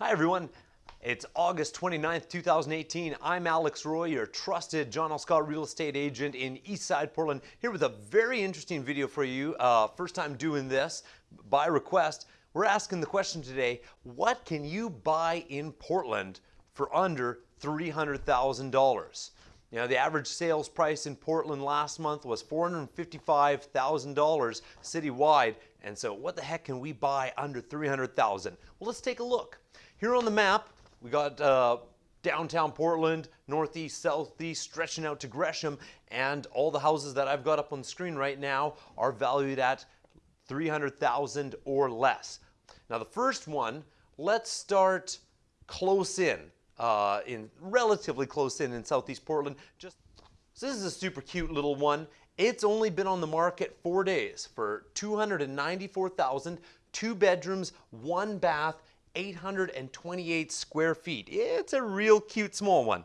Hi everyone. It's August 29th, 2018. I'm Alex Roy, your trusted John L. Scott real estate agent in Eastside Portland, here with a very interesting video for you. Uh, first time doing this by request. We're asking the question today, what can you buy in Portland for under $300,000? You know, the average sales price in Portland last month was $455,000 citywide. And so what the heck can we buy under 300,000? Well, let's take a look. Here on the map, we got uh, downtown Portland, northeast, southeast, stretching out to Gresham, and all the houses that I've got up on the screen right now are valued at 300,000 or less. Now the first one, let's start close in, uh, in relatively close in in southeast Portland. Just so this is a super cute little one. It's only been on the market four days for 294,000, two bedrooms, one bath, 828 square feet. It's a real cute small one.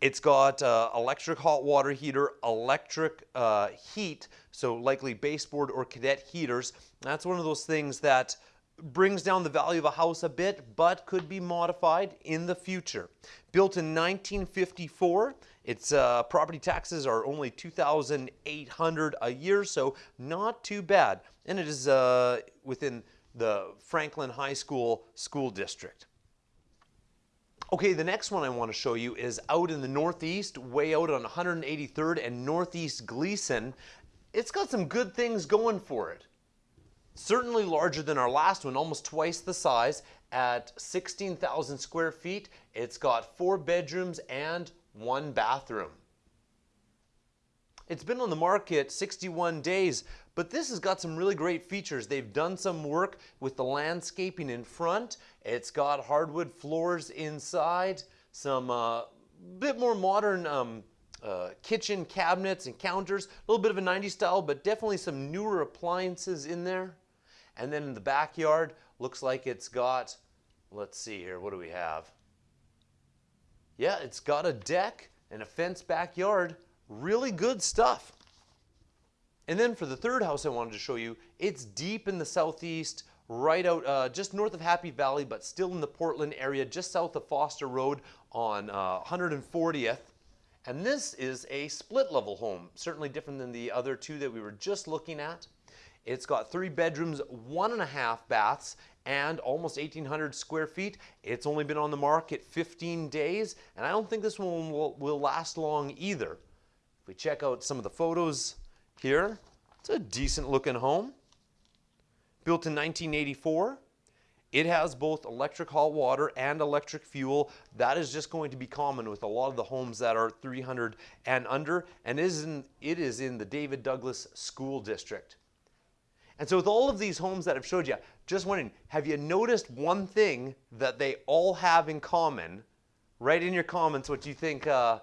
It's got uh, electric hot water heater, electric uh, heat, so likely baseboard or cadet heaters. That's one of those things that brings down the value of a house a bit, but could be modified in the future. Built in 1954, its uh, property taxes are only 2,800 a year, so not too bad. And it is uh, within the Franklin High School school district. Okay, the next one I want to show you is out in the northeast, way out on 183rd and Northeast Gleason. It's got some good things going for it. Certainly larger than our last one, almost twice the size at 16,000 square feet. It's got four bedrooms and one bathroom. It's been on the market 61 days, but this has got some really great features. They've done some work with the landscaping in front. It's got hardwood floors inside, some uh, bit more modern um, uh, kitchen cabinets and counters, a little bit of a 90s style, but definitely some newer appliances in there. And then in the backyard, looks like it's got, let's see here, what do we have? Yeah, it's got a deck and a fenced backyard. Really good stuff. And then for the third house I wanted to show you, it's deep in the southeast, right out uh, just north of Happy Valley, but still in the Portland area, just south of Foster Road on uh, 140th. And this is a split level home, certainly different than the other two that we were just looking at. It's got three bedrooms, one and a half baths, and almost 1,800 square feet. It's only been on the market 15 days, and I don't think this one will, will last long either. If we check out some of the photos here. It's a decent looking home. Built in 1984. It has both electric hot water and electric fuel. That is just going to be common with a lot of the homes that are 300 and under, and is in, it is in the David Douglas School District. And so with all of these homes that I've showed you, just wondering, have you noticed one thing that they all have in common? Write in your comments what you think uh,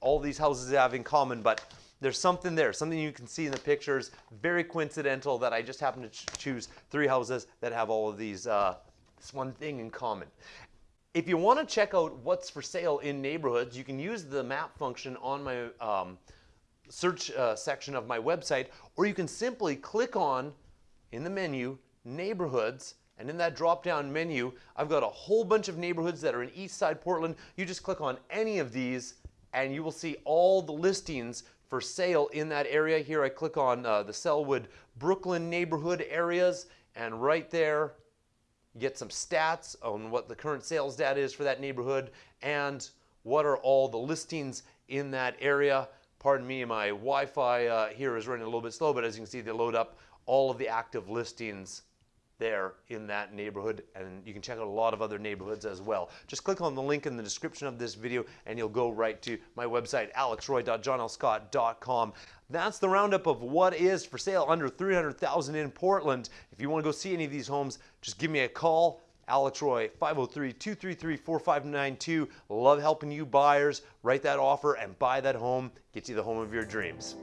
all these houses have in common, but there's something there, something you can see in the pictures. Very coincidental that I just happen to ch choose three houses that have all of these, uh, this one thing in common. If you want to check out what's for sale in neighborhoods, you can use the map function on my um, search uh, section of my website, or you can simply click on, in the menu, neighborhoods, and in that drop-down menu, I've got a whole bunch of neighborhoods that are in East Side Portland. You just click on any of these, and you will see all the listings for sale in that area. Here I click on uh, the Sellwood Brooklyn neighborhood areas and right there you get some stats on what the current sales data is for that neighborhood and what are all the listings in that area. Pardon me, my Wi-Fi uh, here is running a little bit slow, but as you can see, they load up all of the active listings there in that neighborhood and you can check out a lot of other neighborhoods as well. Just click on the link in the description of this video and you'll go right to my website alexroy.johnlscott.com. That's the roundup of what is for sale under 300,000 in Portland. If you want to go see any of these homes, just give me a call. Alex Roy, 503-233-4592. Love helping you buyers. Write that offer and buy that home. Get you the home of your dreams.